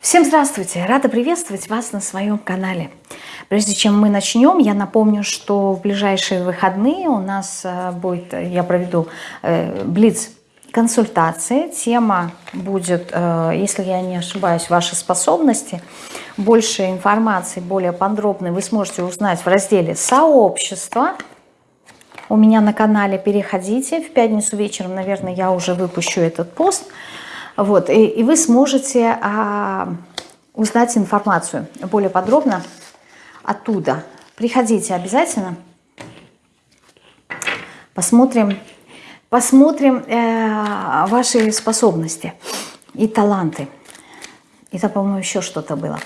Всем здравствуйте! Рада приветствовать вас на своем канале. Прежде чем мы начнем, я напомню, что в ближайшие выходные у нас э, будет, я проведу э, блиц консультации. Тема будет, э, если я не ошибаюсь, ваши способности. Больше информации, более подробной вы сможете узнать в разделе «Сообщество». У меня на канале переходите. В пятницу вечером, наверное, я уже выпущу этот пост – вот, и, и вы сможете а, узнать информацию более подробно оттуда. Приходите обязательно. Посмотрим, посмотрим э, ваши способности и таланты. И там, по-моему, еще что-то было.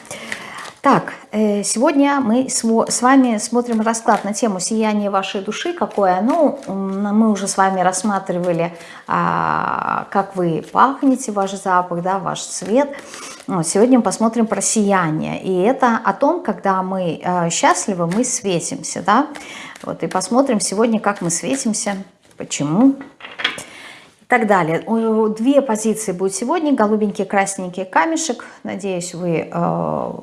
Так, э, сегодня мы с вами смотрим расклад на тему «Сияние вашей души». Какое оно? Мы уже с вами рассматривали, а, как вы пахнете, ваш запах, да, ваш цвет. Сегодня мы посмотрим про сияние. И это о том, когда мы э, счастливы, мы светимся. Да? Вот, и посмотрим сегодня, как мы светимся, почему. Почему? Так далее. Две позиции будет сегодня, голубенький, красненький камешек. Надеюсь, вы э,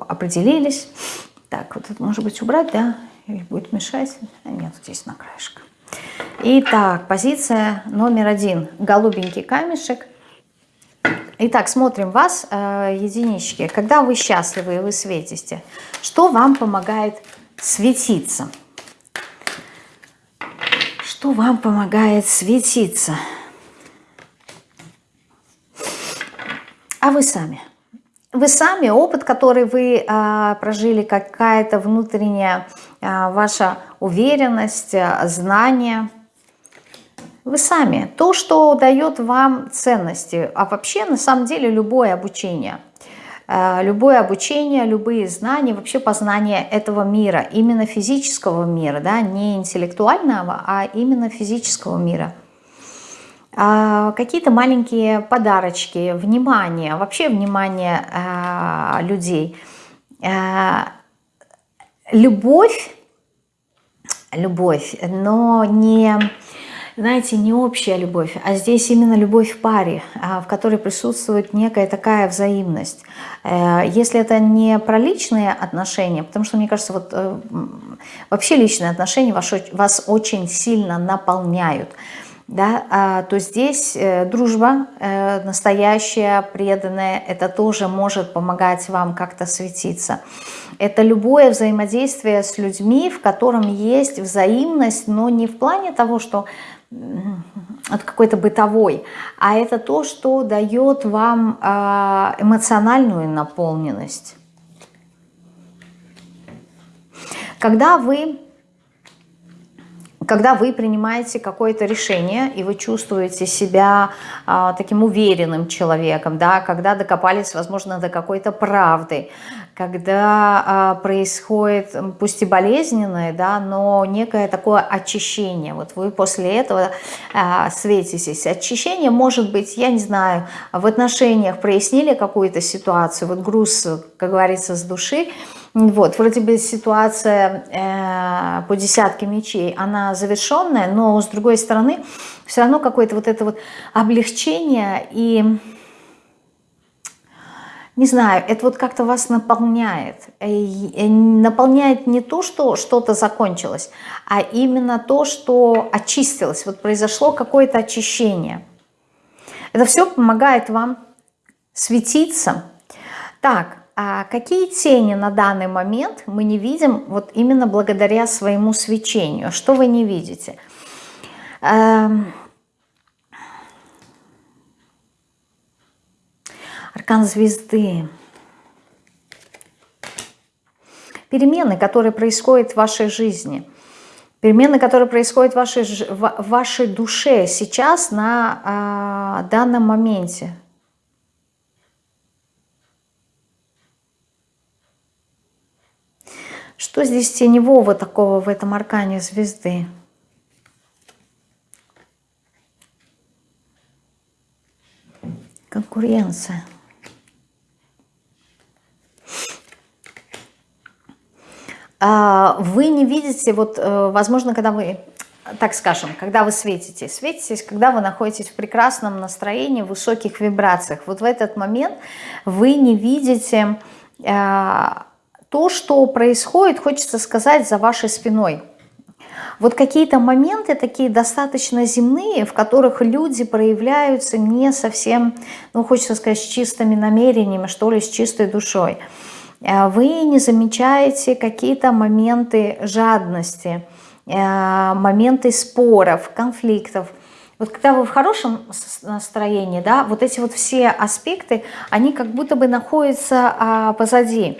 определились. Так, вот это может быть убрать, да? Или будет мешать? А нет, здесь на краешке. Итак, позиция номер один. Голубенький камешек. Итак, смотрим вас, э, единички. Когда вы счастливы и вы светите, что вам помогает светиться? Что вам помогает светиться? А вы сами. Вы сами, опыт, который вы а, прожили, какая-то внутренняя а, ваша уверенность, а, знание. Вы сами. То, что дает вам ценности. А вообще, на самом деле, любое обучение. А, любое обучение, любые знания, вообще познание этого мира, именно физического мира, да, не интеллектуального, а именно физического мира – какие-то маленькие подарочки, внимание, вообще внимание а, людей. А, любовь, любовь, но не, знаете, не общая любовь, а здесь именно любовь в паре, в которой присутствует некая такая взаимность. Э, если это не про личные отношения, потому что, мне кажется, вот э, вообще личные отношения вас очень сильно наполняют – да, а, то здесь э, дружба э, настоящая, преданная, это тоже может помогать вам как-то светиться. Это любое взаимодействие с людьми, в котором есть взаимность, но не в плане того, что от какой-то бытовой, а это то, что дает вам а, эмоциональную наполненность. Когда вы когда вы принимаете какое-то решение, и вы чувствуете себя а, таким уверенным человеком, да, когда докопались, возможно, до какой-то правды, когда а, происходит, пусть и болезненное, да, но некое такое очищение. Вот вы после этого а, светитесь. Очищение может быть, я не знаю, в отношениях прояснили какую-то ситуацию, вот груз, как говорится, с души, вот, вроде бы ситуация э, по десятке мечей, она завершенная, но с другой стороны, все равно какое-то вот это вот облегчение и, не знаю, это вот как-то вас наполняет. И наполняет не то, что что-то закончилось, а именно то, что очистилось, вот произошло какое-то очищение. Это все помогает вам светиться. Так, а какие тени на данный момент мы не видим вот именно благодаря своему свечению? Что вы не видите? Эм... Аркан звезды. Перемены, которые происходят в вашей жизни. Перемены, которые происходят в вашей, в вашей душе сейчас на э, данном моменте. Что здесь теневого такого в этом аркане звезды? Конкуренция. Вы не видите, вот, э, возможно, когда вы так скажем, когда вы светитесь. Светитесь, когда вы находитесь в прекрасном настроении, в высоких вибрациях. Вот в этот момент вы не видите э, то, что происходит, хочется сказать, за вашей спиной. Вот какие-то моменты такие достаточно земные, в которых люди проявляются не совсем, ну, хочется сказать, с чистыми намерениями, что ли, с чистой душой. Э, вы не замечаете какие-то моменты жадности, э, моменты споров, конфликтов. Вот когда вы в хорошем настроении, да, вот эти вот все аспекты, они как будто бы находятся а, позади.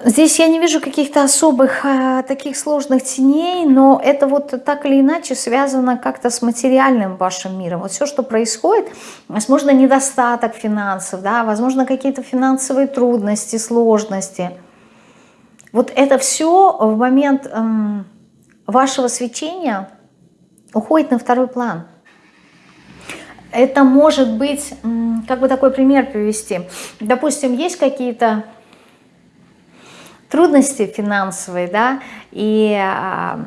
Здесь я не вижу каких-то особых э, таких сложных теней, но это вот так или иначе связано как-то с материальным вашим миром. Вот все, что происходит, возможно, недостаток финансов, да, возможно, какие-то финансовые трудности, сложности. Вот это все в момент эм, вашего свечения уходит на второй план. Это может быть, как бы такой пример привести. Допустим, есть какие-то трудности финансовые, да, и, а,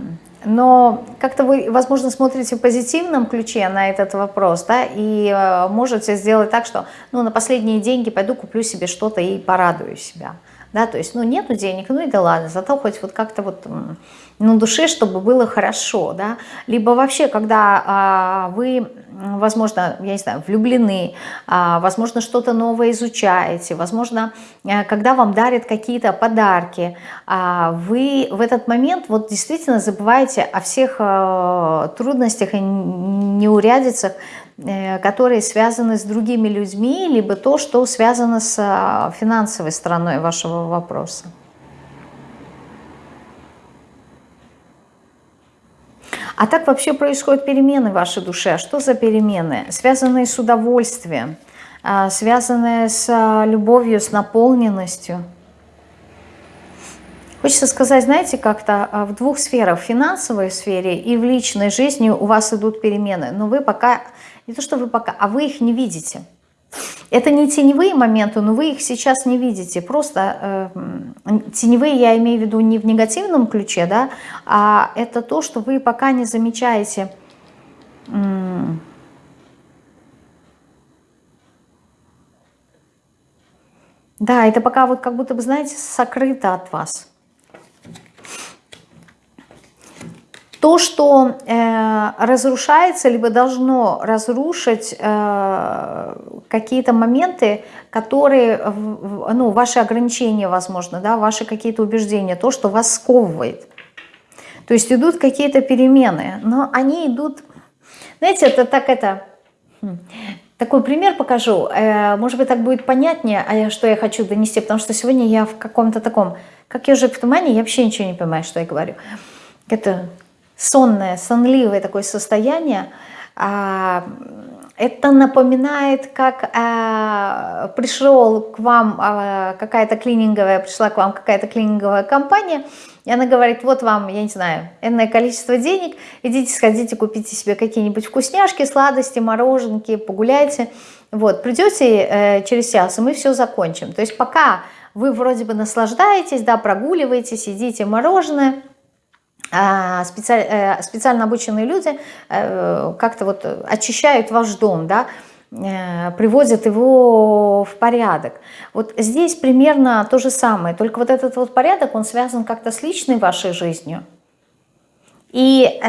но как-то вы, возможно, смотрите в позитивном ключе на этот вопрос, да, и а, можете сделать так, что, ну, на последние деньги пойду куплю себе что-то и порадую себя, да, то есть, ну, нету денег, ну и да ладно, зато хоть вот как-то вот на душе, чтобы было хорошо, да, либо вообще, когда а, вы, возможно, я не знаю, влюблены, а, возможно, что-то новое изучаете, возможно, а, когда вам дарят какие-то подарки, а, вы в этот момент вот действительно забываете о всех а, трудностях и неурядицах, э, которые связаны с другими людьми, либо то, что связано с а, финансовой стороной вашего вопроса. А так вообще происходят перемены в вашей душе. А что за перемены? Связанные с удовольствием, а, связанные с а, любовью, с наполненностью. Хочется сказать, знаете, как-то в двух сферах, в финансовой сфере и в личной жизни у вас идут перемены. Но вы пока, не то что вы пока, а вы их не видите. Это не теневые моменты, но вы их сейчас не видите. Просто э, теневые я имею в виду не в негативном ключе, да, а это то, что вы пока не замечаете. Да, это пока вот как будто бы, знаете, сокрыто от вас. То, что э, разрушается, либо должно разрушить э, какие-то моменты, которые, ну, ваши ограничения, возможно, да, ваши какие-то убеждения, то, что вас сковывает. То есть идут какие-то перемены, но они идут, знаете, это так это... Хм, такой пример покажу, э, может быть, так будет понятнее, а что я хочу донести, потому что сегодня я в каком-то таком, как ежик в тумане, я вообще ничего не понимаю, что я говорю. Это сонное, сонливое такое состояние, а, это напоминает, как а, пришел к вам а, какая-то клининговая, пришла к вам какая-то клининговая компания, и она говорит, вот вам, я не знаю, энное количество денег, идите, сходите, купите себе какие-нибудь вкусняшки, сладости, мороженки, погуляйте. Вот, придете э, через час, и мы все закончим. То есть пока вы вроде бы наслаждаетесь, да, прогуливаетесь, едите мороженое – специально, э, специально обученные люди э, как-то вот очищают ваш дом, да, э, приводят его в порядок. Вот здесь примерно то же самое, только вот этот вот порядок, он связан как-то с личной вашей жизнью и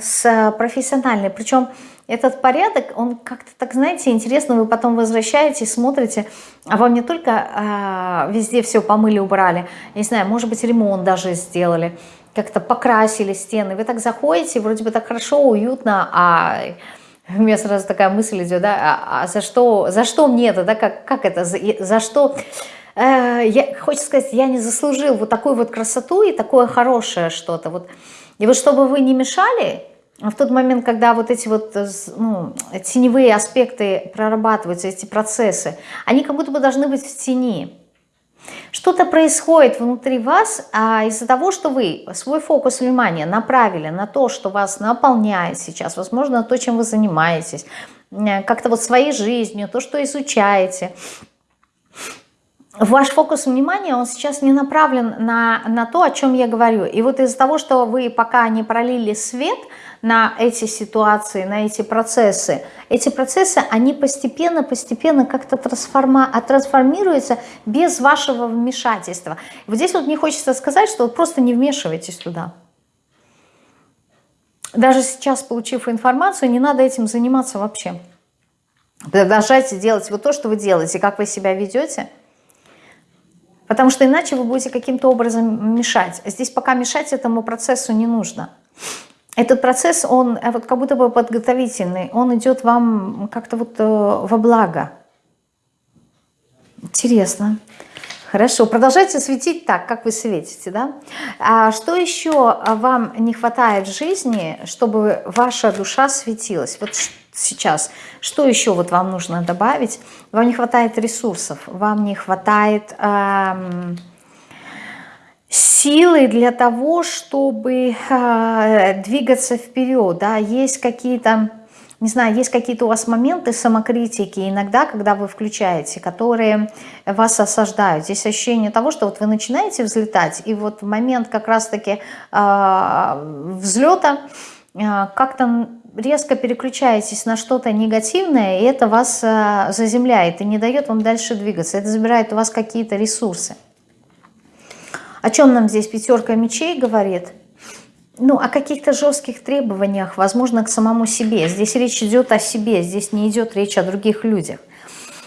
с профессиональной. Причем этот порядок, он как-то так, знаете, интересно, вы потом возвращаетесь, смотрите, а вам не только а, везде все помыли, убрали, не знаю, может быть, ремонт даже сделали, как-то покрасили стены. Вы так заходите, вроде бы так хорошо, уютно, а у меня сразу такая мысль идет, да, а, а за что, за что мне это, да, как, как это, за, за что, э, я, хочется сказать, я не заслужил вот такую вот красоту и такое хорошее что-то, вот, и вот чтобы вы не мешали, в тот момент, когда вот эти вот ну, теневые аспекты прорабатываются, эти процессы, они как будто бы должны быть в тени, что-то происходит внутри вас а из-за того, что вы свой фокус внимания направили на то, что вас наполняет сейчас, возможно, то, чем вы занимаетесь, как-то вот своей жизнью, то, что изучаете. ваш фокус внимания, он сейчас не направлен на, на то, о чем я говорю. И вот из-за того, что вы пока не пролили свет на эти ситуации, на эти процессы, эти процессы, они постепенно-постепенно как-то трансформа, трансформируются без вашего вмешательства. Вот здесь вот мне хочется сказать, что вот просто не вмешивайтесь туда. Даже сейчас, получив информацию, не надо этим заниматься вообще. Продолжайте делать вот то, что вы делаете, как вы себя ведете – Потому что иначе вы будете каким-то образом мешать. Здесь пока мешать этому процессу не нужно. Этот процесс, он э, вот как будто бы подготовительный, он идет вам как-то вот э, во благо. Интересно. Хорошо, продолжайте светить так, как вы светите, да? А что еще вам не хватает в жизни, чтобы ваша душа светилась? Вот сейчас. Что еще вот вам нужно добавить? Вам не хватает ресурсов, вам не хватает эм, силы для того, чтобы э, двигаться вперед. Да? Есть какие-то, не знаю, есть какие-то у вас моменты самокритики иногда, когда вы включаете, которые вас осаждают. Здесь ощущение того, что вот вы начинаете взлетать, и вот в момент как раз-таки э, взлета э, как-то резко переключаетесь на что-то негативное, и это вас заземляет и не дает вам дальше двигаться. Это забирает у вас какие-то ресурсы. О чем нам здесь пятерка мечей говорит? Ну, о каких-то жестких требованиях, возможно, к самому себе. Здесь речь идет о себе, здесь не идет речь о других людях.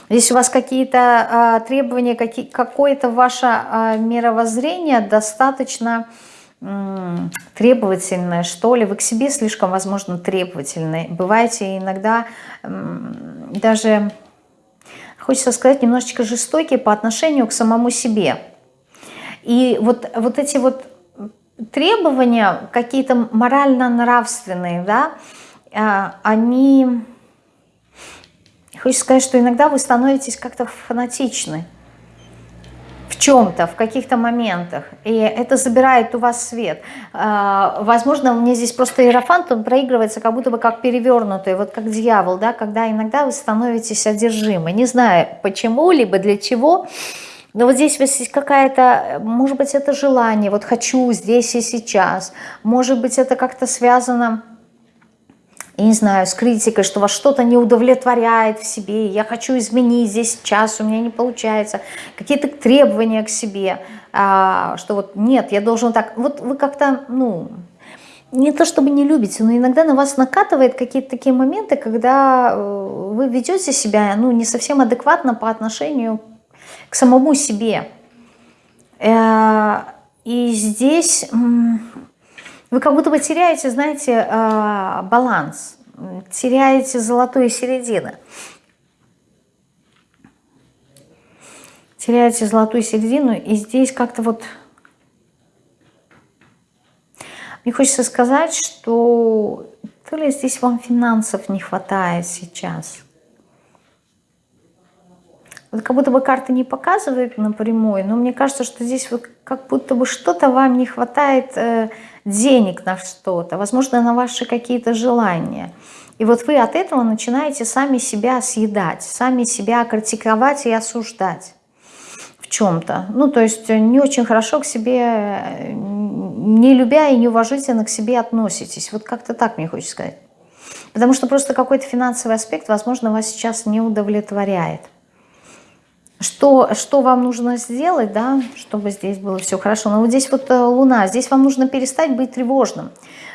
Здесь у вас какие-то э, требования, какие, какое-то ваше э, мировоззрение достаточно требовательная, что ли. Вы к себе слишком, возможно, требовательны. Бываете иногда даже, хочется сказать, немножечко жестокие по отношению к самому себе. И вот, вот эти вот требования, какие-то морально-нравственные, да, а, они... Хочется сказать, что иногда вы становитесь как-то фанатичны в чем-то, в каких-то моментах, и это забирает у вас свет. А, возможно, мне здесь просто иерофант, он проигрывается как будто бы как перевернутый, вот как дьявол, да, когда иногда вы становитесь одержимы. Не знаю почему, либо для чего, но вот здесь есть какая-то, может быть, это желание, вот хочу здесь и сейчас, может быть, это как-то связано я не знаю, с критикой, что вас что-то не удовлетворяет в себе, я хочу изменить здесь сейчас, у меня не получается, какие-то требования к себе, а, что вот нет, я должен так, вот вы как-то, ну, не то чтобы не любите, но иногда на вас накатывает какие-то такие моменты, когда э, вы ведете себя, ну, не совсем адекватно по отношению к самому себе. Э, и здесь вы как будто бы теряете, знаете, а, баланс, теряете золотую середину. Теряете золотую середину, и здесь как-то вот... Мне хочется сказать, что то ли здесь вам финансов не хватает сейчас – вот как будто бы карты не показывают напрямую, но мне кажется, что здесь вот как будто бы что-то вам не хватает э, денег на что-то, возможно, на ваши какие-то желания. И вот вы от этого начинаете сами себя съедать, сами себя критиковать и осуждать в чем-то. Ну, то есть не очень хорошо к себе, э, не любя и неуважительно к себе относитесь. Вот как-то так мне хочется сказать. Потому что просто какой-то финансовый аспект, возможно, вас сейчас не удовлетворяет что, что вам нужно сделать, да, чтобы здесь было все хорошо. Но вот здесь вот э, Луна, здесь вам нужно перестать быть тревожным.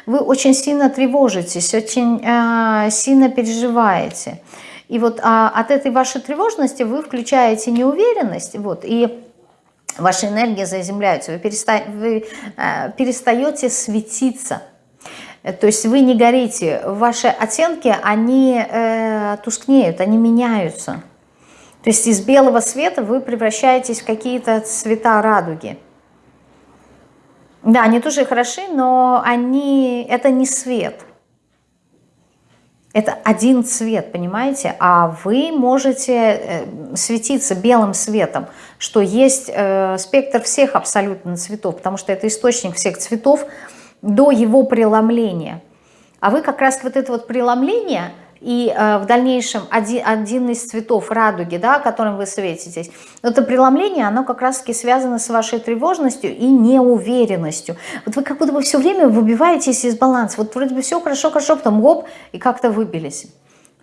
Вы очень сильно тревожитесь, очень э, сильно переживаете. И вот а, от этой вашей тревожности вы включаете неуверенность, вот, и ваша энергия заземляется, вы, переста вы э, перестаете светиться. То есть вы не горите, ваши оттенки, они э, тускнеют, они меняются. То есть из белого света вы превращаетесь в какие-то цвета радуги. Да, они тоже хороши, но они, это не свет. Это один цвет, понимаете? А вы можете э, светиться белым светом, что есть э, спектр всех абсолютно цветов, потому что это источник всех цветов до его преломления. А вы как раз вот это вот преломление и э, в дальнейшем один, один из цветов радуги, да, которым вы светитесь, это преломление, оно как раз-таки связано с вашей тревожностью и неуверенностью. Вот вы как будто бы все время выбиваетесь из баланса. Вот вроде бы все хорошо, хорошо, потом гоп, и как-то выбились.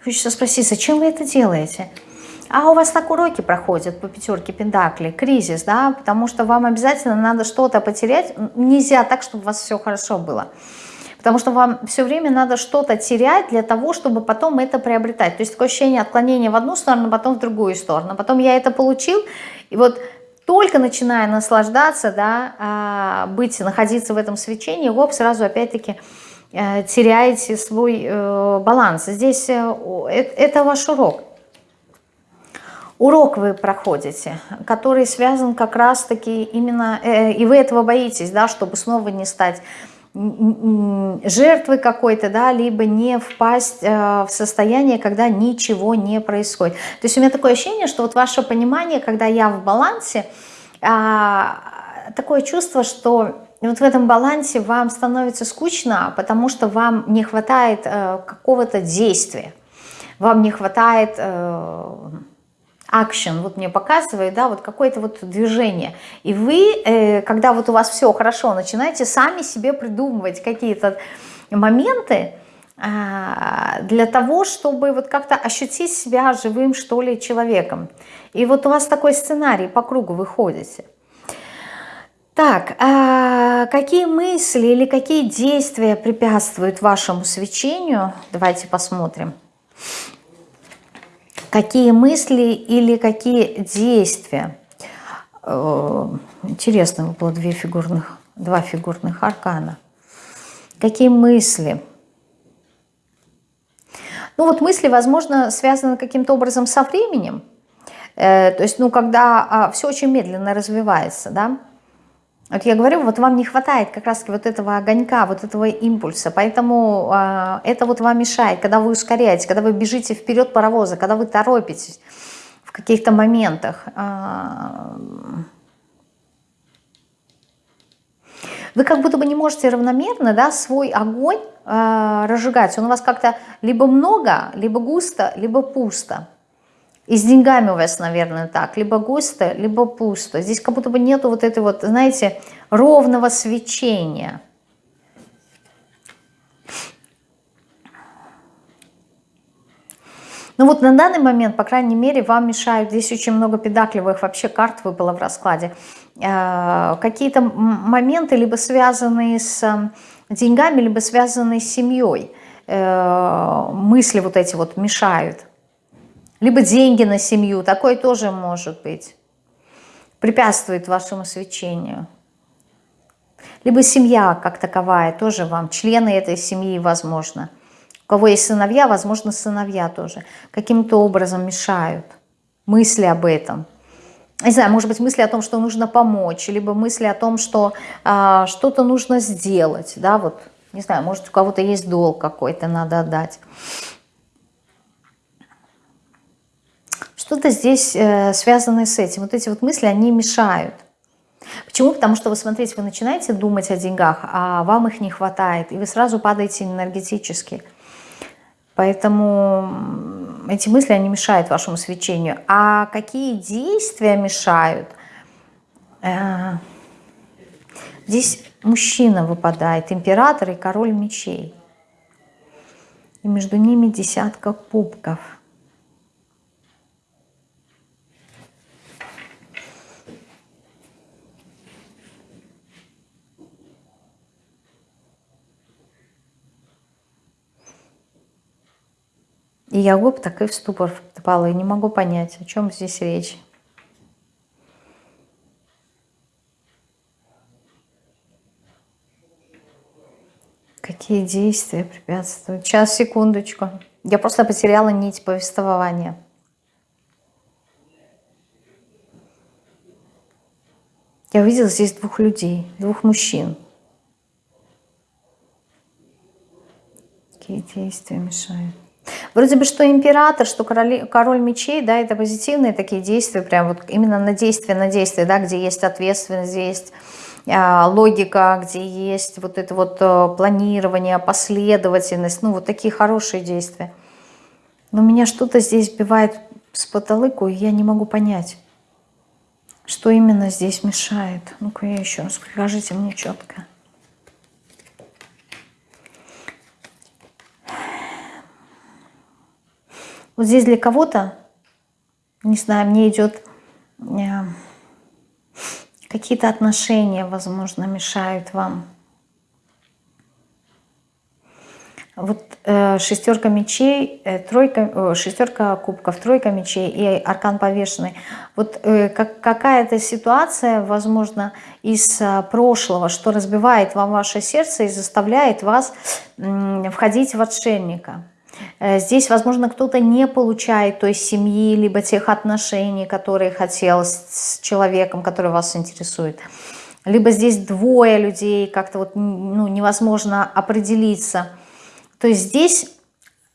Хочется спросить, зачем вы это делаете? А у вас так уроки проходят по пятерке пентаклей, кризис, да, потому что вам обязательно надо что-то потерять. Нельзя так, чтобы у вас все хорошо было. Потому что вам все время надо что-то терять для того, чтобы потом это приобретать. То есть такое ощущение отклонения в одну сторону, потом в другую сторону. Потом я это получил, и вот только начиная наслаждаться, да, а, быть, находиться в этом свечении, гоп, сразу опять-таки э, теряете свой э, баланс. Здесь э, это ваш урок урок вы проходите, который связан как раз-таки именно, и вы этого боитесь, да, чтобы снова не стать жертвой какой-то, да, либо не впасть э, в состояние, когда ничего не происходит. То есть у меня такое ощущение, что вот ваше понимание, когда я в балансе, э, такое чувство, что вот в этом балансе вам становится скучно, потому что вам не хватает э, какого-то действия, вам не хватает... Action, вот мне показывает, да, вот какое-то вот движение. И вы, э, когда вот у вас все хорошо, начинаете сами себе придумывать какие-то моменты э, для того, чтобы вот как-то ощутить себя живым, что ли, человеком. И вот у вас такой сценарий по кругу выходите. Так, а какие мысли или какие действия препятствуют вашему свечению? Давайте посмотрим какие мысли или какие действия. Э, интересно выпало две фигурных, два фигурных аркана. Какие мысли? Ну вот мысли, возможно, связаны каким-то образом со временем. Э, то есть, ну, когда а, все очень медленно развивается, да, вот я говорю, вот вам не хватает как раз вот этого огонька, вот этого импульса, поэтому э, это вот вам мешает, когда вы ускоряете, когда вы бежите вперед паровоза, когда вы торопитесь в каких-то моментах. Э, вы как будто бы не можете равномерно да, свой огонь э, разжигать. Он у вас как-то либо много, либо густо, либо пусто. И с деньгами у вас, наверное, так. Либо густо, либо пусто. Здесь как будто бы нету вот этой вот, знаете, ровного свечения. Ну вот на данный момент, по крайней мере, вам мешают, здесь очень много педакливых вообще карт выпало в раскладе, э, какие-то моменты, либо связанные с э, деньгами, либо связанные с семьей. Э, мысли вот эти вот мешают. Либо деньги на семью, такое тоже может быть. Препятствует вашему свечению. Либо семья как таковая, тоже вам, члены этой семьи, возможно. У кого есть сыновья, возможно, сыновья тоже. Каким-то образом мешают. Мысли об этом. Не знаю, может быть, мысли о том, что нужно помочь, либо мысли о том, что а, что-то нужно сделать, да, вот, не знаю, может, у кого-то есть долг какой-то, надо отдать. Что-то здесь э, связано с этим. Вот эти вот мысли, они мешают. Почему? Потому что вы смотрите, вы начинаете думать о деньгах, а вам их не хватает, и вы сразу падаете энергетически. Поэтому эти мысли, они мешают вашему свечению. А какие действия мешают? Э, здесь мужчина выпадает, император и король мечей. И между ними десятка кубков – И я гоп так и в ступор впала, и не могу понять, о чем здесь речь. Какие действия препятствуют? Сейчас, секундочку. Я просто потеряла нить повествования. Я увидела здесь двух людей, двух мужчин. Какие действия мешают? Вроде бы что император, что король, король мечей, да, это позитивные такие действия, прям вот именно на действие, на действие, да, где есть ответственность, где есть а, логика, где есть вот это вот а, планирование, последовательность, ну вот такие хорошие действия. Но меня что-то здесь сбивает с потолыку, и я не могу понять, что именно здесь мешает. Ну-ка я еще раз, покажите мне четко. Вот здесь для кого-то, не знаю, мне идет э, какие-то отношения, возможно, мешают вам. Вот э, шестерка мечей, э, тройка, э, шестерка кубков, тройка мечей и аркан повешенный. Вот э, как, какая-то ситуация, возможно, из э, прошлого, что разбивает вам ваше сердце и заставляет вас э, входить в отшельника. Э, здесь, возможно, кто-то не получает той семьи, либо тех отношений, которые хотел с человеком, который вас интересует. Либо здесь двое людей, как-то вот ну, невозможно определиться. То есть здесь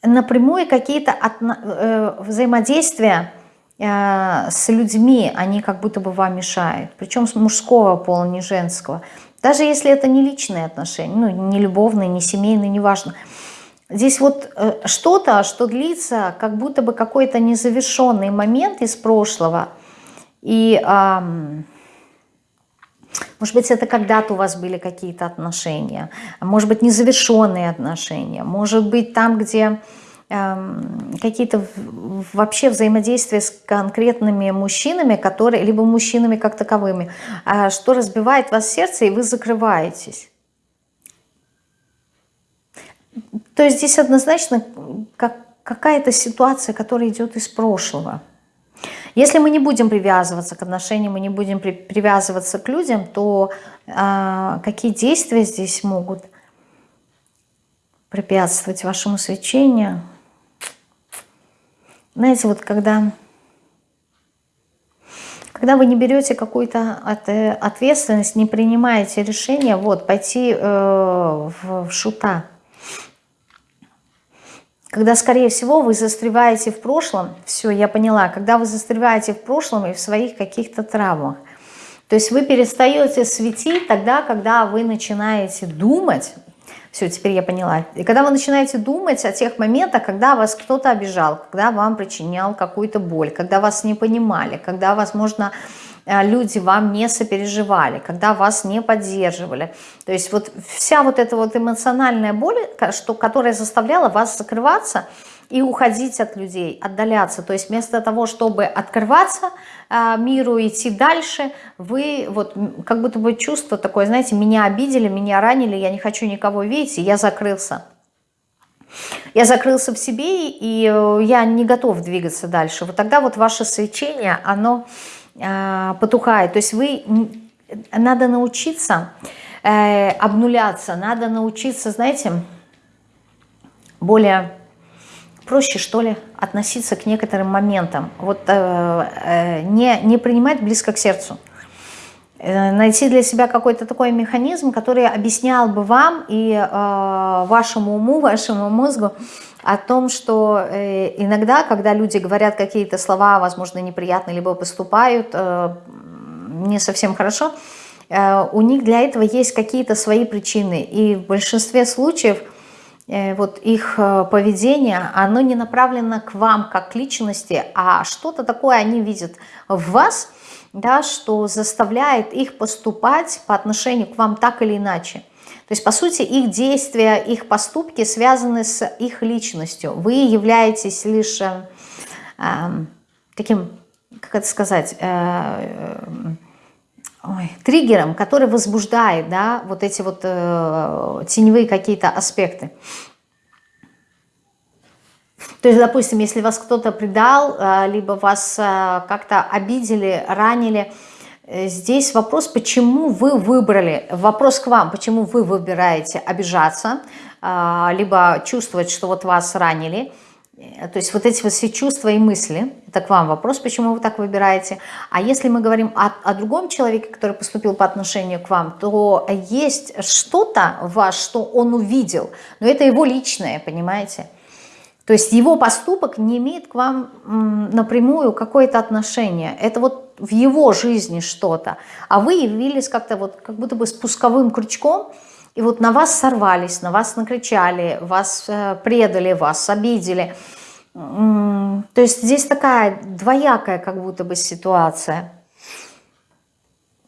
напрямую какие-то э, взаимодействия э, с людьми, они как будто бы вам мешают. Причем с мужского пола, не женского. Даже если это не личные отношения, ну, не любовные, не семейные, неважно. важно Здесь вот э, что-то, что длится, как будто бы какой-то незавершенный момент из прошлого. И, может быть, это когда-то у вас были какие-то отношения, может быть, незавершенные отношения, может быть, там, где какие-то вообще взаимодействия с конкретными мужчинами, которые, либо мужчинами как таковыми, а, что разбивает вас сердце, и вы закрываетесь. То есть здесь однозначно как, какая-то ситуация, которая идет из прошлого. Если мы не будем привязываться к отношениям, мы не будем при, привязываться к людям, то а, какие действия здесь могут препятствовать вашему свечению? Знаете, вот когда, когда вы не берете какую-то ответственность, не принимаете решение, вот, пойти э, в, в шута, когда, скорее всего, вы застреваете в прошлом, все, я поняла, когда вы застреваете в прошлом и в своих каких-то травмах, то есть вы перестаете светить тогда, когда вы начинаете думать, все, теперь я поняла. И когда вы начинаете думать о тех моментах, когда вас кто-то обижал, когда вам причинял какую-то боль, когда вас не понимали, когда, возможно, люди вам не сопереживали, когда вас не поддерживали. То есть вот вся вот эта вот эмоциональная боль, что, которая заставляла вас закрываться и уходить от людей, отдаляться. То есть вместо того, чтобы открываться э, миру, идти дальше, вы вот как будто бы чувство такое, знаете, меня обидели, меня ранили, я не хочу никого видеть, и я закрылся. Я закрылся в себе, и э, я не готов двигаться дальше. Вот тогда вот ваше свечение, оно а, потухает. То есть вы, надо научиться э, обнуляться, надо научиться, знаете, более проще, что ли, относиться к некоторым моментам. Вот э, э, не, не принимать близко к сердцу. Э, найти для себя какой-то такой механизм, который объяснял бы вам и э, вашему уму, вашему мозгу, о том, что э, иногда, когда люди говорят какие-то слова, возможно, неприятные, либо поступают э, не совсем хорошо, э, у них для этого есть какие-то свои причины. И в большинстве случаев вот их поведение, оно не направлено к вам как к личности, а что-то такое они видят в вас, да, что заставляет их поступать по отношению к вам так или иначе. То есть, по сути, их действия, их поступки связаны с их личностью. Вы являетесь лишь э, эм, таким, как это сказать, э, э, ой, триггером, который возбуждает да, вот эти вот э, теневые какие-то аспекты. То есть, допустим, если вас кто-то предал, э, либо вас э, как-то обидели, ранили, здесь вопрос, почему вы выбрали, вопрос к вам, почему вы выбираете обижаться, а, либо чувствовать, что вот вас ранили. Э, то есть вот эти вот все чувства и мысли, это к вам вопрос, почему вы так выбираете. А если мы говорим о, о другом человеке, который поступил по отношению к вам, то есть что-то в вас, что он увидел, но это его личное, понимаете? То есть его поступок не имеет к вам напрямую какое-то отношение. Это вот в его жизни что-то. А вы явились как-то вот как будто бы спусковым крючком, и вот на вас сорвались, на вас накричали, вас э, предали, вас обидели. То есть здесь такая двоякая как будто бы ситуация.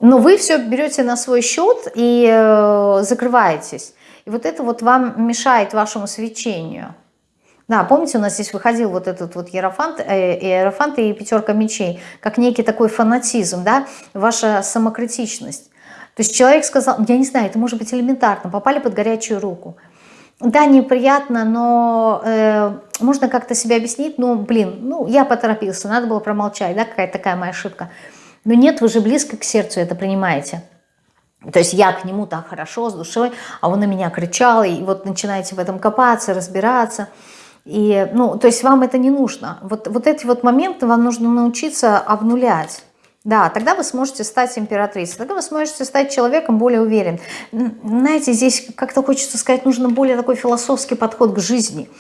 Но вы все берете на свой счет и э, закрываетесь. И вот это вот вам мешает вашему свечению. Да, помните, у нас здесь выходил вот этот вот Ерофант, э, Иерофант и пятерка мечей, как некий такой фанатизм, да, ваша самокритичность. То есть человек сказал, я не знаю, это может быть элементарно, попали под горячую руку. Да, неприятно, но э, можно как-то себя объяснить, ну, блин, ну, я поторопился, надо было промолчать, да, какая-то такая моя ошибка. Но нет, вы же близко к сердцу это принимаете. То есть я к нему так хорошо, с душой, а он на меня кричал, и вот начинаете в этом копаться, разбираться. И, ну, то есть вам это не нужно. Вот, вот эти вот моменты вам нужно научиться обнулять. Да, тогда вы сможете стать императрицей, тогда вы сможете стать человеком более уверен. Знаете, здесь как-то хочется сказать, нужно более такой философский подход к жизни,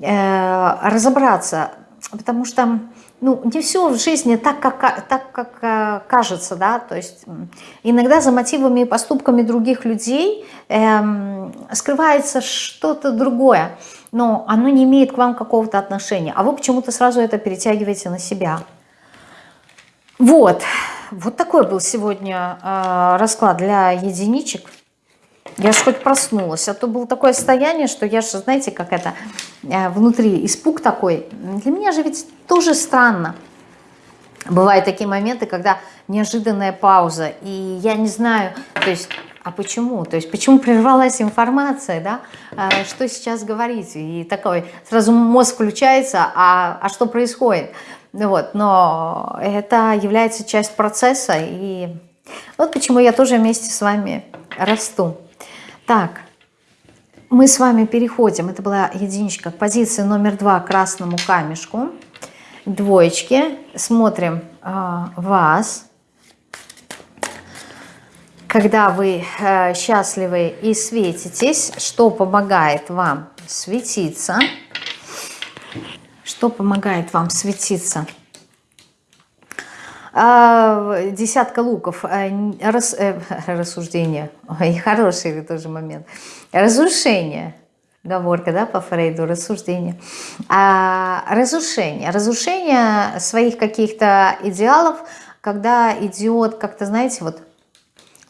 э, разобраться, потому что ну, не все в жизни так, как, так, как э, кажется, да, то есть иногда за мотивами и поступками других людей э, скрывается что-то другое, но оно не имеет к вам какого-то отношения, а вы почему-то сразу это перетягиваете на себя. Вот, вот такой был сегодня э, расклад для единичек. Я же хоть проснулась, а то было такое состояние, что я же, знаете, как это, э, внутри испуг такой. Для меня же ведь тоже странно. Бывают такие моменты, когда неожиданная пауза, и я не знаю, то есть, а почему? То есть, почему прервалась информация, да? А, что сейчас говорить? И такой, сразу мозг включается, а, а что происходит? Вот, но это является часть процесса, и вот почему я тоже вместе с вами расту. Так, мы с вами переходим, это была единичка, к позиции номер два, красному камешку, двоечки. Смотрим э, вас, когда вы э, счастливы и светитесь, что помогает вам светиться, что помогает вам светиться – а, десятка луков, а, рас, э, рассуждение, Ой, хороший тоже момент, разрушение, говорка, да, по Фрейду, рассуждение, а, разрушение, разрушение своих каких-то идеалов, когда идет, как-то, знаете, вот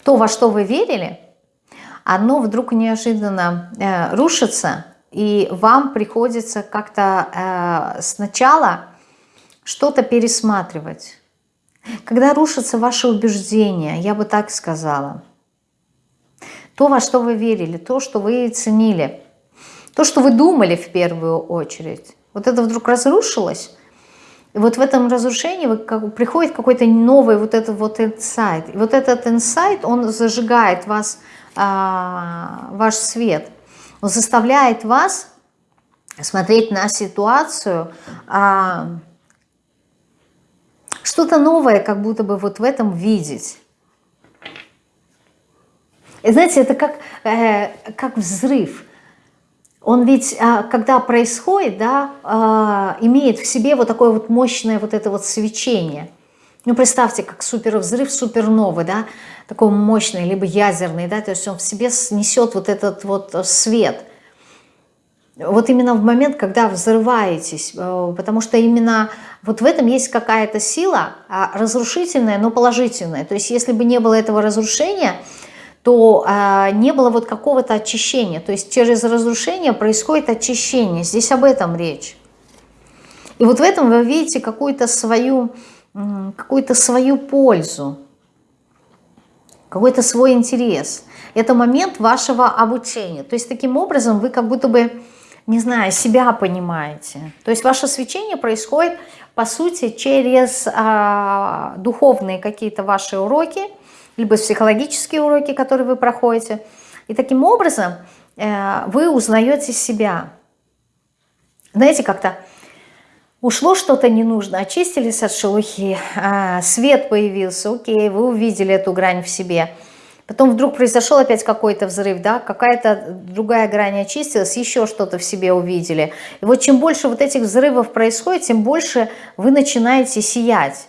то, во что вы верили, оно вдруг неожиданно э, рушится, и вам приходится как-то э, сначала что-то пересматривать. Когда рушатся ваши убеждения, я бы так сказала, то, во что вы верили, то, что вы ценили, то, что вы думали в первую очередь, вот это вдруг разрушилось, и вот в этом разрушении приходит какой-то новый вот этот вот инсайт. И вот этот инсайт, он зажигает вас, а, ваш свет. Он заставляет вас смотреть на ситуацию а, что-то новое как будто бы вот в этом видеть. И знаете, это как, э, как взрыв. Он ведь, э, когда происходит, да, э, имеет в себе вот такое вот мощное вот это вот свечение. Ну, представьте, как супервзрыв суперновый, да, такой мощный, либо ядерный, да, то есть он в себе снесет вот этот вот свет – вот именно в момент, когда взрываетесь, э, потому что именно вот в этом есть какая-то сила а, разрушительная, но положительная. То есть если бы не было этого разрушения, то а, не было вот какого-то очищения. То есть через разрушение происходит очищение. Здесь об этом речь. И вот в этом вы видите какую-то свою, какую-то свою пользу, какой-то свой интерес. Это момент вашего обучения. То есть таким образом вы как будто бы не знаю, себя понимаете. То есть ваше свечение происходит, по сути, через а, духовные какие-то ваши уроки, либо психологические уроки, которые вы проходите. И таким образом э, вы узнаете себя. Знаете, как-то ушло что-то не нужно, очистились от шелухи, э, свет появился, окей, вы увидели эту грань в себе – Потом вдруг произошел опять какой-то взрыв, да, какая-то другая грань очистилась, еще что-то в себе увидели. И вот чем больше вот этих взрывов происходит, тем больше вы начинаете сиять.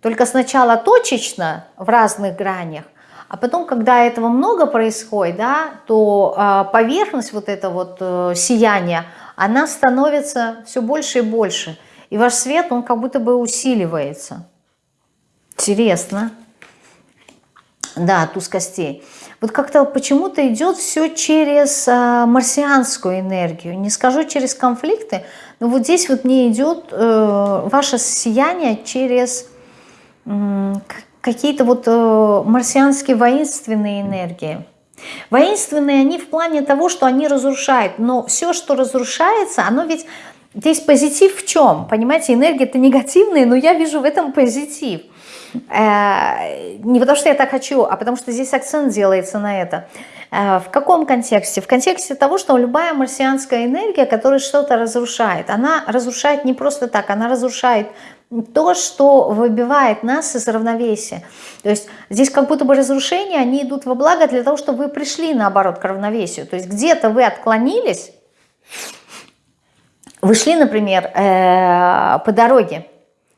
Только сначала точечно в разных гранях, а потом, когда этого много происходит, да, то э, поверхность вот это вот э, сияния, она становится все больше и больше. И ваш свет, он как будто бы усиливается. Интересно. Да, туз костей. Вот как-то почему-то идет все через а, марсианскую энергию. Не скажу через конфликты, но вот здесь вот мне идет э, ваше сияние через какие-то вот э, марсианские воинственные энергии. Воинственные они в плане того, что они разрушают. Но все, что разрушается, оно ведь... Здесь позитив в чем? Понимаете, энергия это негативная, но я вижу в этом позитив. Э, не потому что я так хочу, а потому что здесь акцент делается на это. Э, в каком контексте? В контексте того, что любая марсианская энергия, которая что-то разрушает, она разрушает не просто так, она разрушает то, что выбивает нас из равновесия. То есть здесь как будто бы разрушения, они идут во благо для того, чтобы вы пришли, наоборот, к равновесию. То есть где-то вы отклонились, вы шли, например, э, по дороге,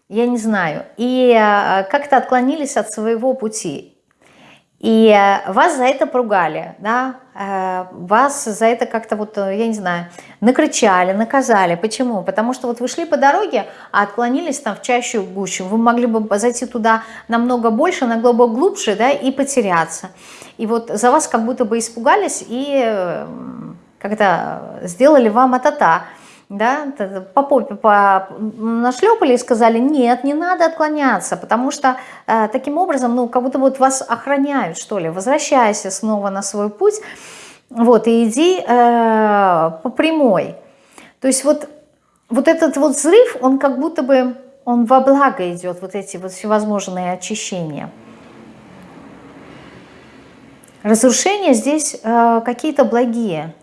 я не знаю, и э, как-то отклонились от своего пути. И э, вас за это поругали, да, вас за это как-то вот, я не знаю, накричали, наказали. Почему? Потому что вот вы шли по дороге, а отклонились там в чащу гущу. Вы могли бы зайти туда намного больше, намного глубже, да, и потеряться. И вот за вас как будто бы испугались и как-то сделали вам а-та-та да, по попе по, нашлепали и сказали, нет, не надо отклоняться, потому что э, таким образом, ну, как будто вот вас охраняют, что ли, возвращайся снова на свой путь, вот, и иди э, по прямой. То есть вот, вот этот вот взрыв, он как будто бы, он во благо идет, вот эти вот всевозможные очищения. Разрушения здесь э, какие-то благие,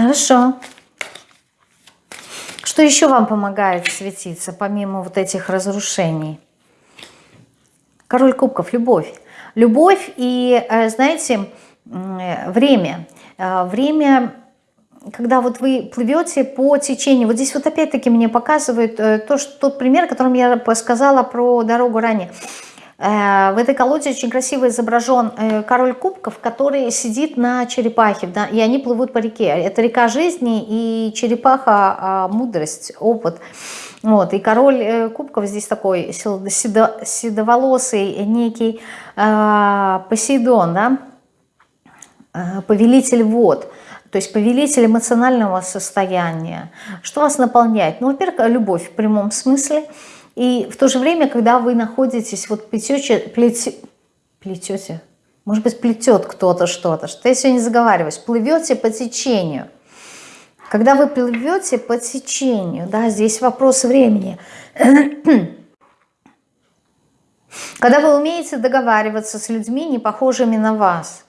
Хорошо. Что еще вам помогает светиться, помимо вот этих разрушений? Король кубков, любовь. Любовь и, э, знаете, время. Э, время, когда вот вы плывете по течению. Вот здесь вот опять-таки мне показывают э, то, что, тот пример, которым я сказала про дорогу ранее. Э, в этой колоде очень красиво изображен э, король кубков, который сидит на черепахе, да, и они плывут по реке. Это река жизни и черепаха а, мудрость, опыт. Вот, и король э, кубков здесь такой седо, седоволосый некий э, Посейдон, да, повелитель вод. То есть повелитель эмоционального состояния. Что вас наполняет? Ну, во-первых, любовь в прямом смысле – и в то же время, когда вы находитесь, вот плетете, плете, плетете, может быть, плетет кто-то что-то, что я сегодня заговариваюсь, плывете по течению. Когда вы плывете по течению, да, здесь вопрос времени. Когда вы умеете договариваться с людьми, не похожими на вас.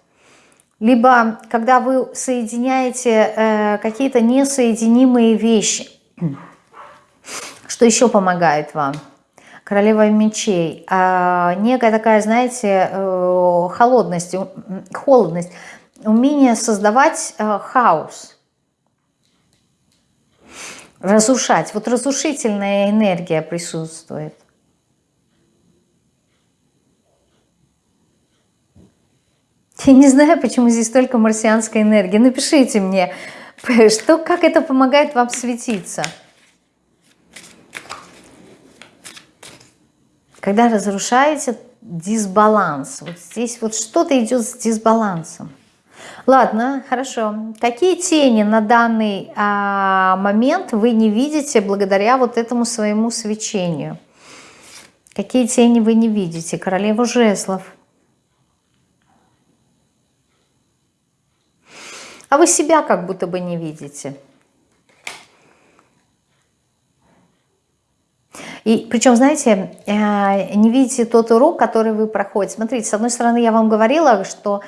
Либо когда вы соединяете э, какие-то несоединимые вещи – что еще помогает вам? Королева мечей. А, некая такая, знаете, э, холодность, холодность, умение создавать э, хаос, разрушать. Вот разрушительная энергия присутствует. Я не знаю, почему здесь только марсианская энергия. Напишите мне, что, как это помогает вам светиться. Когда разрушаете дисбаланс. Вот здесь вот что-то идет с дисбалансом. Ладно, хорошо. Какие тени на данный а, момент вы не видите благодаря вот этому своему свечению? Какие тени вы не видите? Королева жезлов. А вы себя как будто бы не видите. И причем, знаете, э, не видите тот урок, который вы проходите. Смотрите, с одной стороны, я вам говорила, что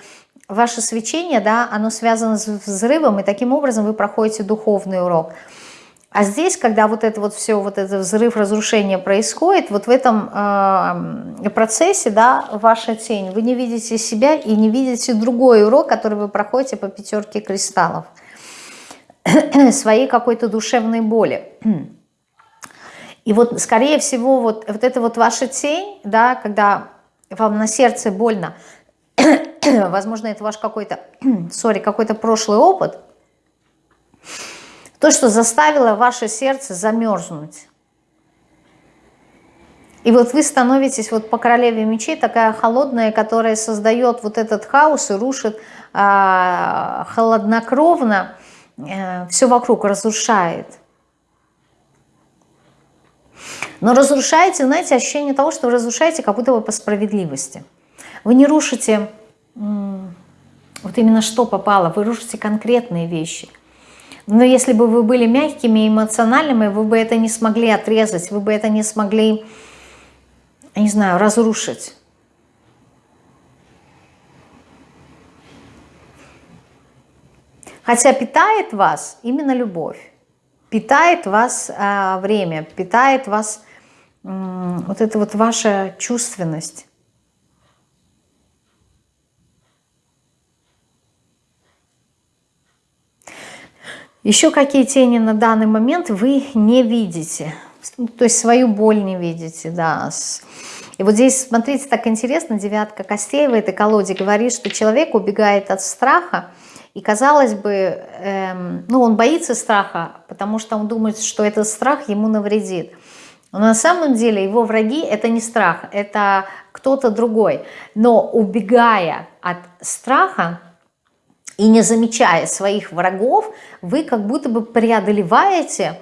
ваше свечение, да, оно связано с взрывом, и таким образом вы проходите духовный урок. А здесь, когда вот это вот все, вот этот взрыв, разрушение происходит, вот в этом э, процессе, да, ваша тень, вы не видите себя и не видите другой урок, который вы проходите по пятерке кристаллов, своей какой-то душевной боли. И вот, скорее всего, вот, вот это вот ваша тень, да, когда вам на сердце больно, возможно, это ваш какой-то, сори, какой-то прошлый опыт, То, что заставило ваше сердце замерзнуть. И вот вы становитесь вот по королеве мечей такая холодная, которая создает вот этот хаос и рушит а, холоднокровно, а, все вокруг разрушает. Но разрушаете, знаете, ощущение того, что вы разрушаете как будто бы по справедливости. Вы не рушите вот именно что попало, вы рушите конкретные вещи. Но если бы вы были мягкими и эмоциональными, вы бы это не смогли отрезать, вы бы это не смогли не знаю, разрушить. Хотя питает вас именно любовь, питает вас а, время, питает вас вот эта вот ваша чувственность. Еще какие тени на данный момент вы не видите. То есть свою боль не видите, да, и вот здесь, смотрите, так интересно, девятка костей в этой колоде говорит, что человек убегает от страха, и казалось бы, эм, ну он боится страха, потому что он думает, что этот страх ему навредит. Но на самом деле его враги это не страх, это кто-то другой. Но убегая от страха и не замечая своих врагов, вы как будто бы преодолеваете